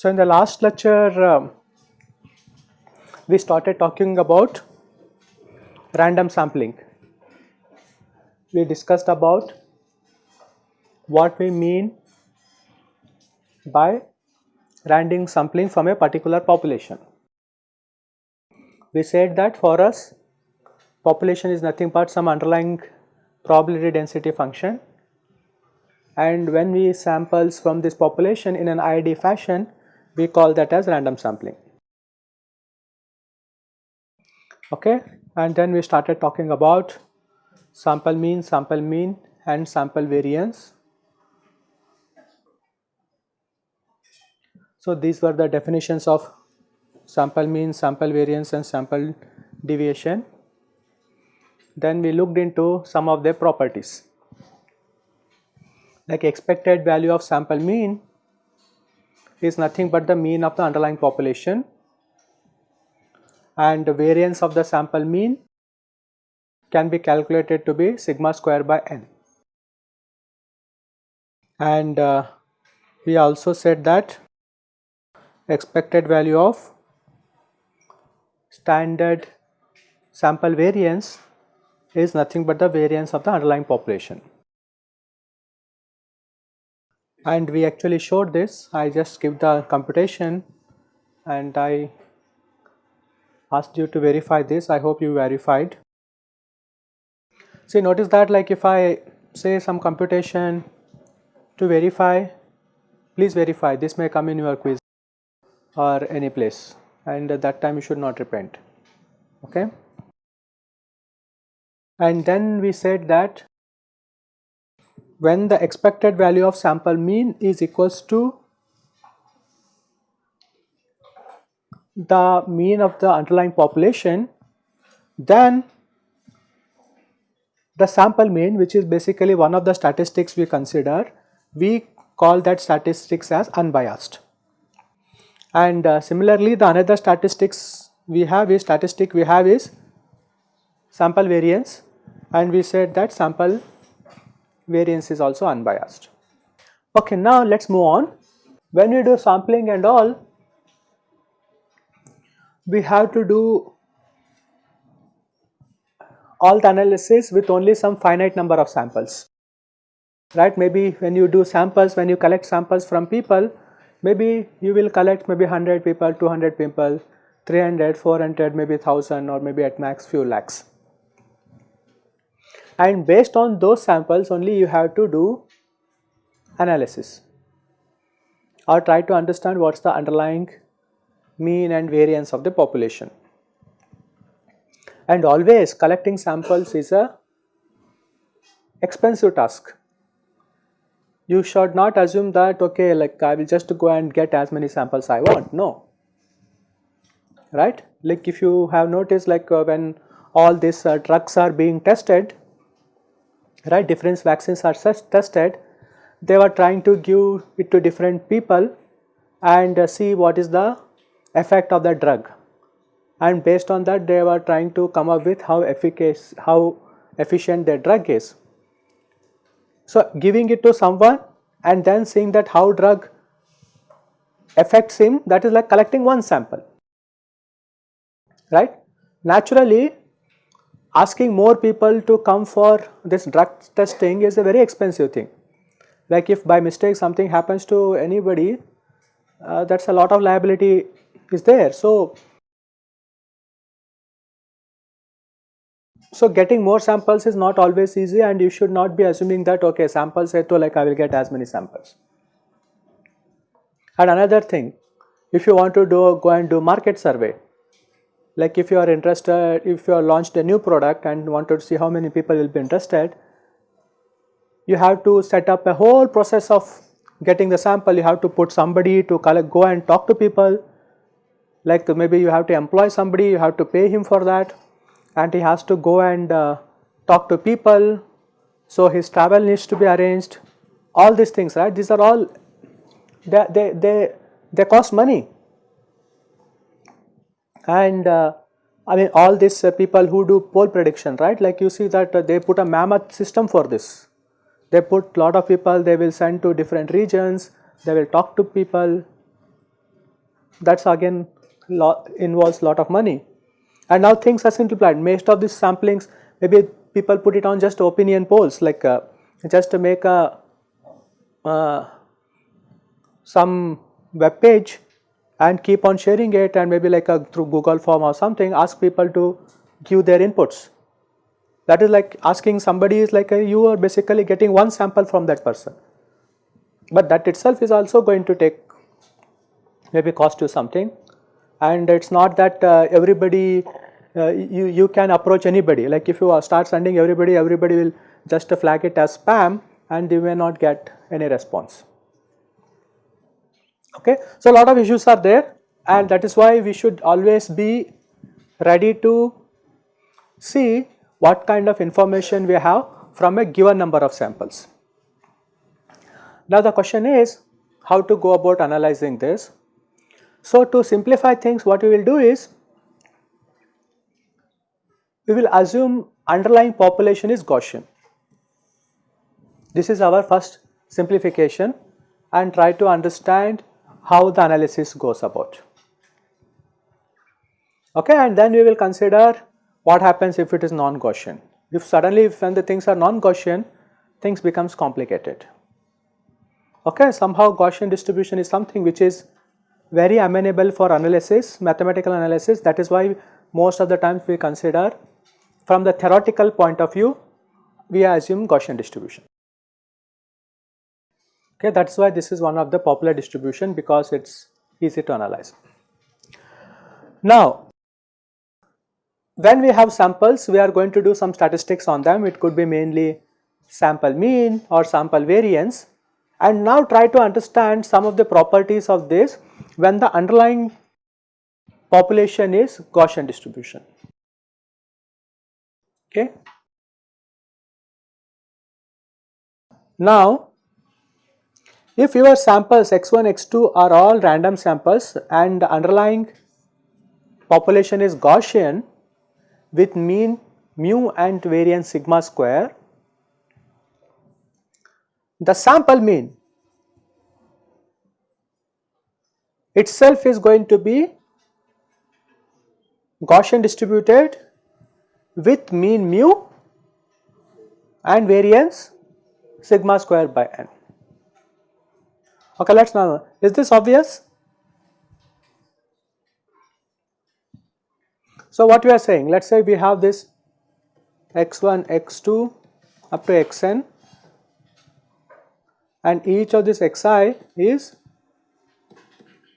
So, in the last lecture um, we started talking about random sampling. We discussed about what we mean by random sampling from a particular population. We said that for us population is nothing but some underlying probability density function. And when we samples from this population in an IID fashion we call that as random sampling. Okay? And then we started talking about sample mean sample mean and sample variance so these were the definitions of sample mean sample variance and sample deviation. Then we looked into some of their properties. Like expected value of sample mean is nothing but the mean of the underlying population. And the variance of the sample mean can be calculated to be sigma square by n. And uh, we also said that expected value of standard sample variance is nothing but the variance of the underlying population. And we actually showed this. I just give the computation and I asked you to verify this. I hope you verified. See notice that like if I say some computation to verify please verify. This may come in your quiz or any place. And at that time you should not repent. Okay. And then we said that when the expected value of sample mean is equals to the mean of the underlying population then the sample mean which is basically one of the statistics we consider we call that statistics as unbiased and uh, similarly the another statistics we have is statistic we have is sample variance and we said that sample variance is also unbiased. Okay, now let us move on. When we do sampling and all, we have to do all the analysis with only some finite number of samples, right. Maybe when you do samples, when you collect samples from people, maybe you will collect maybe 100 people, 200 people, 300, 400, maybe 1000 or maybe at max few lakhs and based on those samples only you have to do analysis or try to understand what is the underlying mean and variance of the population. And always collecting samples is a expensive task. You should not assume that okay like I will just go and get as many samples I want, no. Right? Like if you have noticed like uh, when all these uh, drugs are being tested, right different vaccines are tested they were trying to give it to different people and uh, see what is the effect of the drug and based on that they were trying to come up with how efficacious how efficient their drug is so giving it to someone and then seeing that how drug affects him that is like collecting one sample right naturally asking more people to come for this drug testing is a very expensive thing. Like if by mistake something happens to anybody, uh, that is a lot of liability is there. So, so getting more samples is not always easy and you should not be assuming that okay samples to like I will get as many samples. And another thing, if you want to do go and do market survey, like if you are interested, if you are launched a new product and wanted to see how many people will be interested, you have to set up a whole process of getting the sample, you have to put somebody to collect, go and talk to people, like maybe you have to employ somebody, you have to pay him for that and he has to go and uh, talk to people, so his travel needs to be arranged, all these things right, these are all, they, they, they, they cost money. And uh, I mean all these uh, people who do poll prediction right? Like you see that uh, they put a mammoth system for this. They put lot of people they will send to different regions, they will talk to people. That is again lot involves a lot of money and now things are simplified most of these samplings maybe people put it on just opinion polls like uh, just to make a uh, some web page and keep on sharing it and maybe like a through Google form or something ask people to give their inputs. That is like asking somebody is like a, you are basically getting one sample from that person. But that itself is also going to take maybe cost you something and it is not that uh, everybody Uh, you, you can approach anybody like if you start sending everybody everybody will just flag it as spam and they may not get any response. Okay. So, a lot of issues are there and that is why we should always be ready to see what kind of information we have from a given number of samples. Now, the question is how to go about analyzing this. So, to simplify things what we will do is we will assume underlying population is Gaussian. This is our first simplification and try to understand how the analysis goes about. Okay, and then we will consider what happens if it is non-Gaussian. If suddenly when the things are non-Gaussian, things becomes complicated. Okay, somehow Gaussian distribution is something which is very amenable for analysis, mathematical analysis. That is why most of the times we consider from the theoretical point of view, we assume Gaussian distribution. Okay, that is why this is one of the popular distribution because it is easy to analyze. Now, when we have samples, we are going to do some statistics on them. It could be mainly sample mean or sample variance and now try to understand some of the properties of this when the underlying population is Gaussian distribution. Okay. Now, if your samples x1, x2 are all random samples and the underlying population is Gaussian with mean mu and variance sigma square, the sample mean itself is going to be Gaussian distributed with mean mu and variance sigma square by n. Okay, let us now, is this obvious? So, what we are saying, let us say we have this x1, x2 up to xn and each of this xi is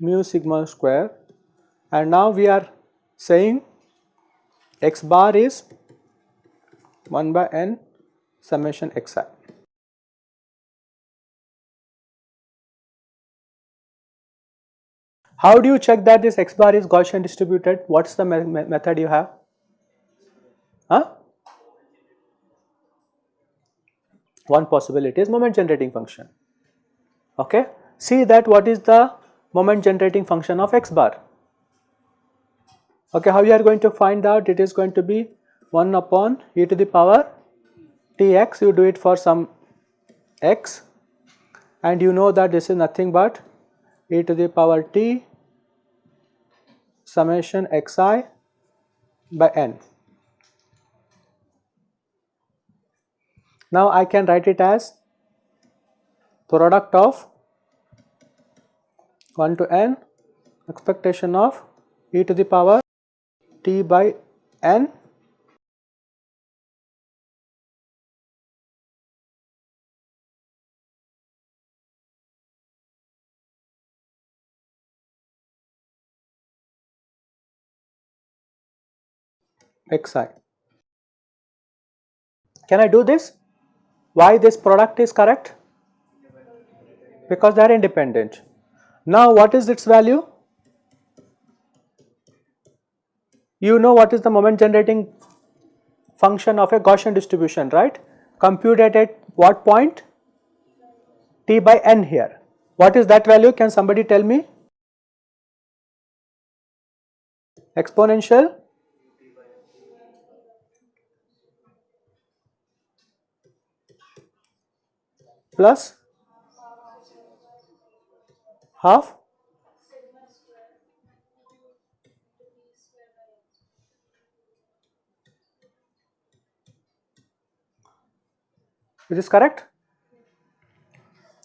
mu sigma square and now we are saying x bar is 1 by n summation xi. How do you check that this x bar is Gaussian distributed? What is the me method you have? Huh? One possibility is moment generating function. Okay. See that what is the moment generating function of x bar. Okay, how you are going to find out? It is going to be 1 upon e to the power tx, you do it for some x and you know that this is nothing but e to the power t summation xi by n. Now I can write it as product of 1 to n expectation of e to the power t by n xi. Can I do this? Why this product is correct? Because they are independent. Now what is its value? You know what is the moment generating function of a Gaussian distribution, right? Computed at what point? t by n here. What is that value? Can somebody tell me? exponential plus half Is this correct?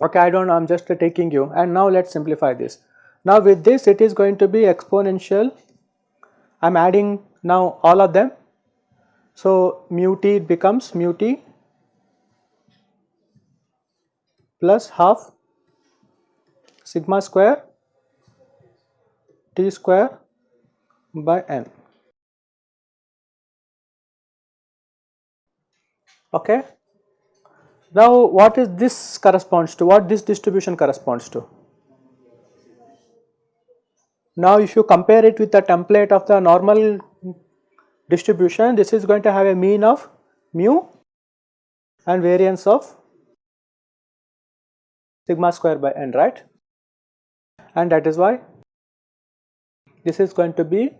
Okay, I don't know, I am just taking you and now let us simplify this. Now with this it is going to be exponential, I am adding now all of them. So mu t becomes mu t plus half sigma square t square by n. Okay. Now what is this corresponds to, what this distribution corresponds to? Now if you compare it with the template of the normal distribution, this is going to have a mean of mu and variance of sigma square by n, right? And that is why this is going to be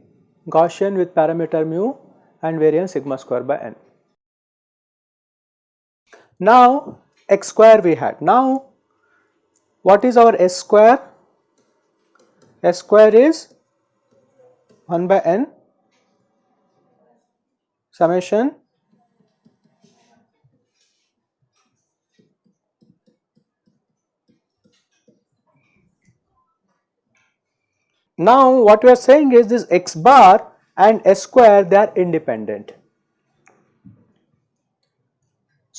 Gaussian with parameter mu and variance sigma square by n. Now x square we had. Now what is our s square? s square is 1 by n summation Now what we are saying is this x bar and s square they are independent.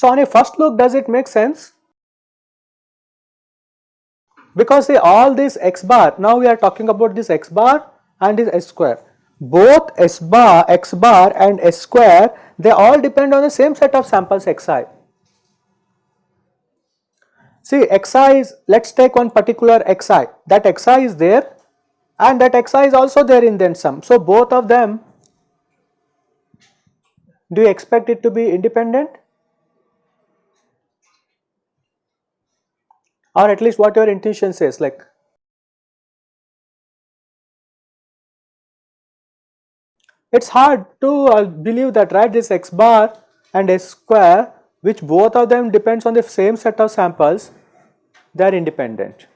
So on a first look does it make sense? Because say all this x bar, now we are talking about this x bar and this s square. Both s bar, x bar and s square they all depend on the same set of samples xi. See xi is, let us take one particular xi, that xi is there and that xi is also there in then sum. So both of them, do you expect it to be independent? Or at least what your intuition says like it is hard to uh, believe that right this x bar and s square which both of them depends on the same set of samples they are independent.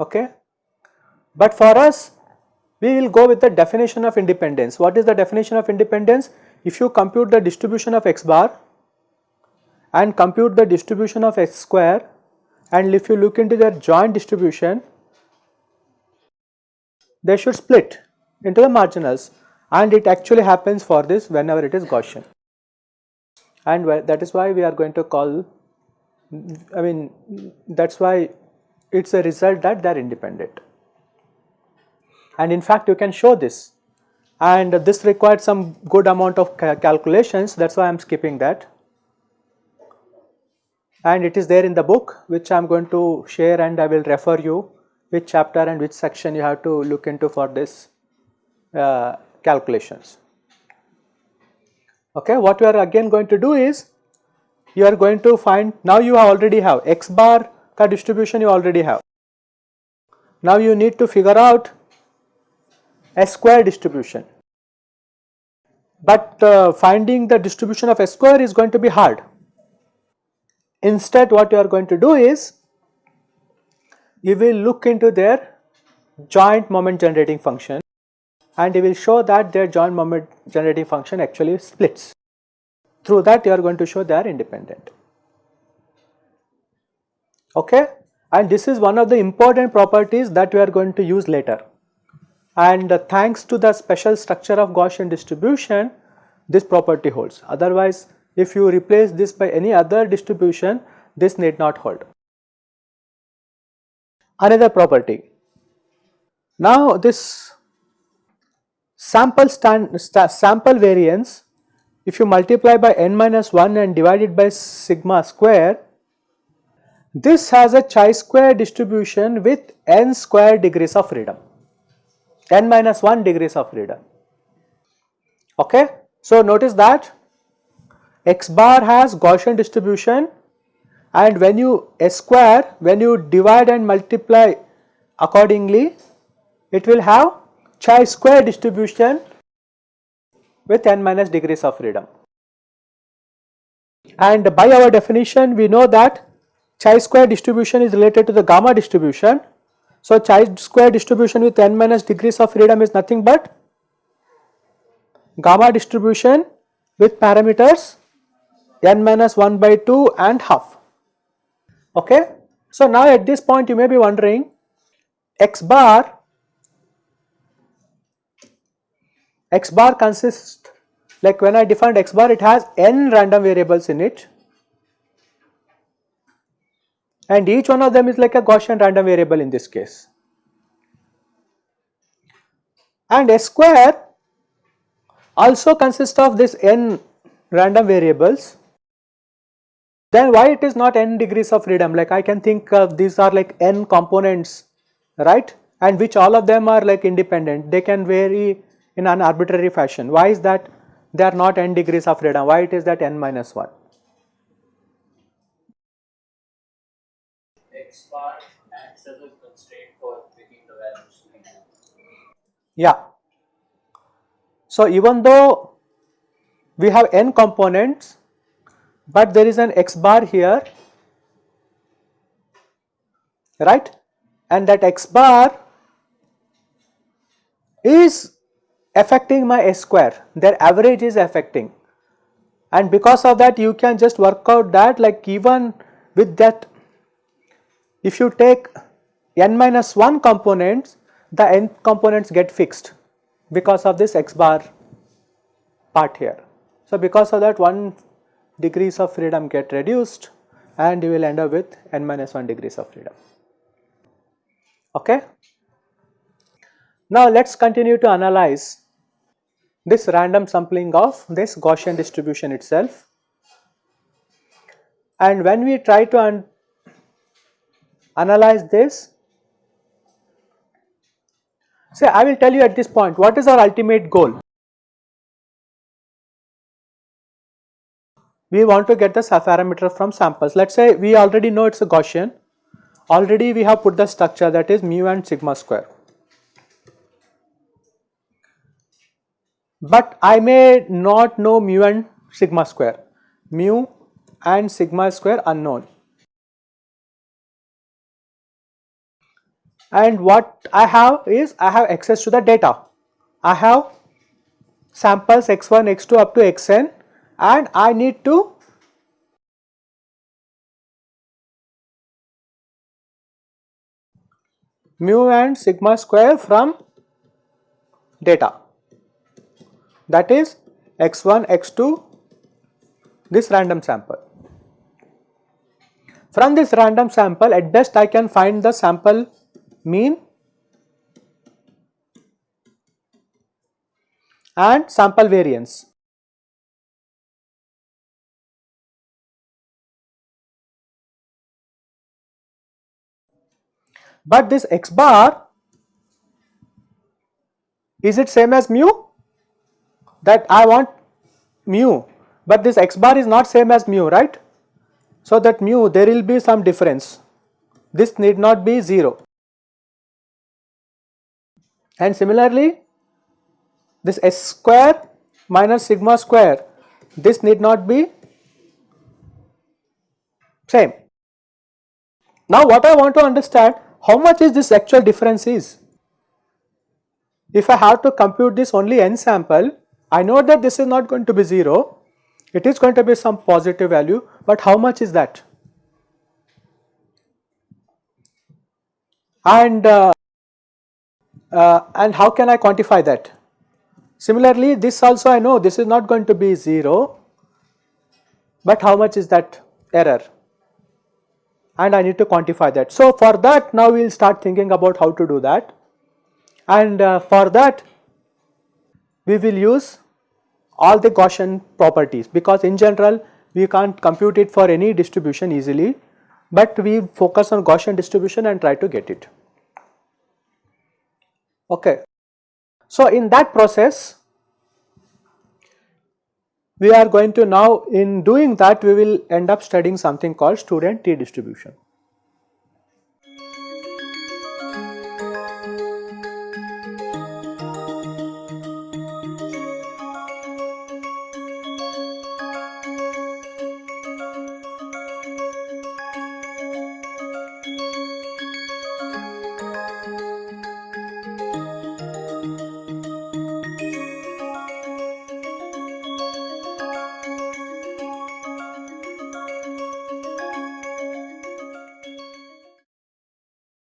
Okay? But for us we will go with the definition of independence. What is the definition of independence? If you compute the distribution of x bar and compute the distribution of x square. And if you look into their joint distribution they should split into the marginals. And it actually happens for this whenever it is Gaussian. And that is why we are going to call I mean that is why it is a result that they are independent. And in fact you can show this. And this required some good amount of calculations. That is why I am skipping that and it is there in the book which I am going to share and I will refer you which chapter and which section you have to look into for this uh, calculations. Okay, what we are again going to do is you are going to find now you already have x bar ka distribution you already have. Now you need to figure out s square distribution but uh, finding the distribution of s square is going to be hard Instead what you are going to do is you will look into their joint moment generating function and you will show that their joint moment generating function actually splits. Through that you are going to show they are independent. Okay? And this is one of the important properties that we are going to use later. And uh, thanks to the special structure of Gaussian distribution, this property holds. Otherwise, if you replace this by any other distribution, this need not hold. Another property. Now this sample stand, sample variance, if you multiply by n minus 1 and divide it by sigma square, this has a chi-square distribution with n square degrees of freedom, n minus 1 degrees of freedom. Okay. So notice that x bar has Gaussian distribution and when you s square when you divide and multiply accordingly it will have chi-square distribution with n minus degrees of freedom. And by our definition we know that chi-square distribution is related to the gamma distribution. So, chi-square distribution with n minus degrees of freedom is nothing but gamma distribution with parameters n minus 1 by 2 and half. Okay. So, now at this point you may be wondering x bar x bar consists like when I defined x bar it has n random variables in it and each one of them is like a Gaussian random variable in this case. And S square also consists of this n random variables then why it is not n degrees of freedom? Like I can think of these are like n components right? And which all of them are like independent. They can vary in an arbitrary fashion. Why is that they are not n degrees of freedom? Why it is that n minus 1 x bar acts as a constraint for picking the values yeah. So even though we have n components but there is an x bar here right? And that x bar is affecting my s square. Their average is affecting. And because of that you can just work out that like even with that if you take n minus 1 components the n components get fixed because of this x bar part here. So, because of that 1 degrees of freedom get reduced and you will end up with n minus 1 degrees of freedom. Okay. Now, let us continue to analyze this random sampling of this Gaussian distribution itself. And when we try to analyze this, say I will tell you at this point what is our ultimate goal. We want to get the parameter from samples. Let us say we already know it is a Gaussian, already we have put the structure that is mu and sigma square. But I may not know mu and sigma square, mu and sigma square unknown. And what I have is I have access to the data. I have samples x1, x2 up to xn and I need to mu and sigma square from data that is x1, x2 this random sample. From this random sample at best I can find the sample mean and sample variance. But this x bar is it same as mu that I want mu but this x bar is not same as mu right. So that mu there will be some difference this need not be 0 and similarly this s square minus sigma square this need not be same. Now what I want to understand how much is this actual difference is. If I have to compute this only n sample, I know that this is not going to be 0, it is going to be some positive value, but how much is that? And, uh, uh, and how can I quantify that? Similarly, this also I know this is not going to be 0, but how much is that error? And I need to quantify that. So for that now we will start thinking about how to do that and uh, for that we will use all the Gaussian properties because in general we can't compute it for any distribution easily but we focus on Gaussian distribution and try to get it. Okay. So in that process we are going to now in doing that we will end up studying something called student t distribution.